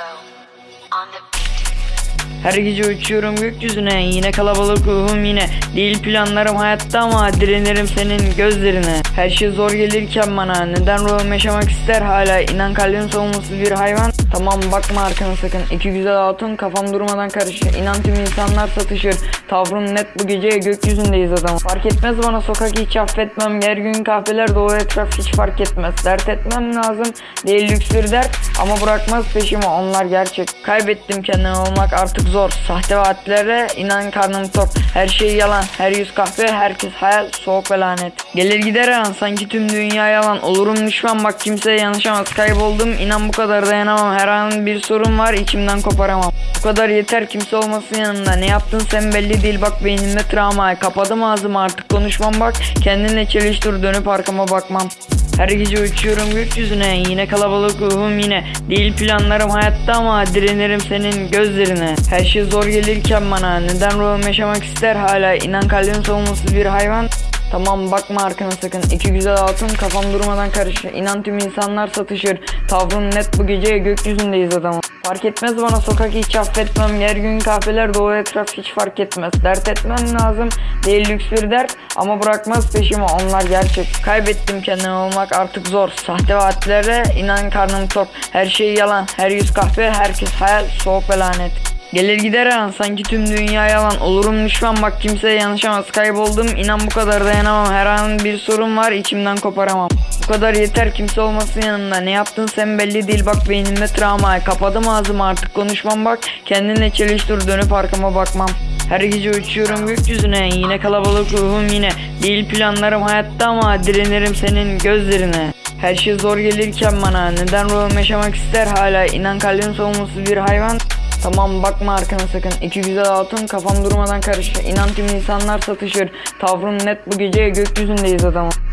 On the beat. Her gece uçuyorum gökyüzüne Yine kalabalık ruhum yine. Değil planlarım hayatta ama Direnirim senin gözlerine. Her şey zor gelirken bana Neden ruhum yaşamak ister? Hala İnan kalbim savunmasız bir hayvan. Tamam bakma arkana sakın. İki güzel hatun kafam durmadan karışır. İnan tüm insanlar satışır. Tavrım net bu gece gökyüzündeyiz adam. Fark etmez bana sokak hiç affetmem. Her gün kahveler dolu etraf hiç fark etmez. Dert etmem lazım değil lüks bir dert. Ama bırakmaz peşimi onlar gerçek. Kaybettim kendimi olmak artık zor. Sahte vaatlere inan karnım tok. Her şey yalan her yüz kahve herkes hayal soğuk ve lanet. Gelir gider an sanki tüm dünya yalan. Olurum düşman bak kimseye yanlışamaz Kayboldum inan bu kadar dayanamam. Her an bir sorun var içimden koparamam. Bu kadar yeter kimse olmasın yanımda. Ne yaptın sen belli değil bak beynimde travma. Kapadım ağzımı artık konuşmam bak. Kendinle çeliştir dönüp arkama bakmam her gece uçuyorum gökyüzüne Yine kalabalık ruhum yine. Değil planlarım hayatta ama Direnirim senin gözlerine. Her şey zor gelirken bana Neden ruhum yaşamak ister hala? İnan kalbim savunmasız bir hayvan. Tamam bakma arkana sakın. İki güzel hatun kafam durmadan karışır. İnan tüm insanlar satışır. Tavrım net bu gece gökyüzündeyiz adamım Fark etmez bana sokak hiç affetmem. Her gün kahveler dolu etraf hiç fark etmez. Dert etmem lazım değil lüks bir dert Ama bırakmaz peşimi. Onlar gerçek. Kaybettim kendimi olmak artık zor. Sahte vaatlere inan karnım tok. Her şey yalan. Her yüz kahve herkes hayal. Soğuk ve lanet. Gelir gider an. Sanki tüm dünya yalan. Olurum düşman. Bak kimseye yanlışamaz. Kayboldum. İnan bu kadar dayanamam. Her an bir sorun var. İçimden koparamam kadar yeter kimse olmasın yanımda Ne yaptın sen belli değil. Bak beynimde travma Kapadım ağzımı artık konuşmam. Bak Kendinle çeliştir dönüp arkama bakmam. Her gece uçuyorum gökyüzüne. Yine kalabalık ruhum yine. Değil planlarım hayatta ama Direnirim senin gözlerine. Her şey zor gelirken bana Neden ruhum yaşamak ister? Hala İnan kalbim savunmasız bir hayvan. Tamam bakma arkana sakın. İki güzel hatun kafam durmadan karışır. İnan tüm insanlar satışır. Tavrım net bu gece gökyüzündeyiz adamım